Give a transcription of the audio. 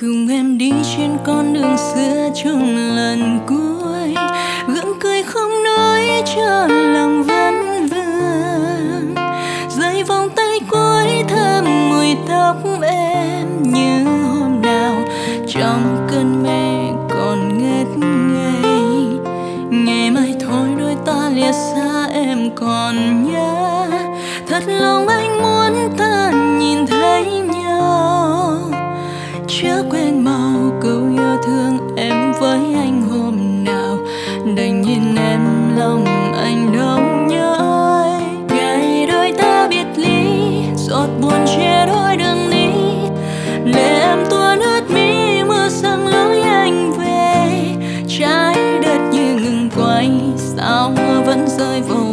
cùng em đi trên con đường xưa chung lần cuối. Gượng cười không nói cho lòng vẫn vương. Dây vòng tay cuối thơm mùi tóc em như hôm nào. Trong cơn mê còn ngất ngây. Ngày mai thôi đôi ta lìa xa em còn nhớ. Thật lòng chưa quên màu câu yêu thương em với anh hôm nào. Đành nhìn em lòng anh đau nhớ nhói ngày đôi ta biệt ly, giọt buồn che đôi đường đi. Lệ em tuôn ướt mi mưa sang lối anh về. Trái đất như ngừng quay, sao mưa vẫn rơi vô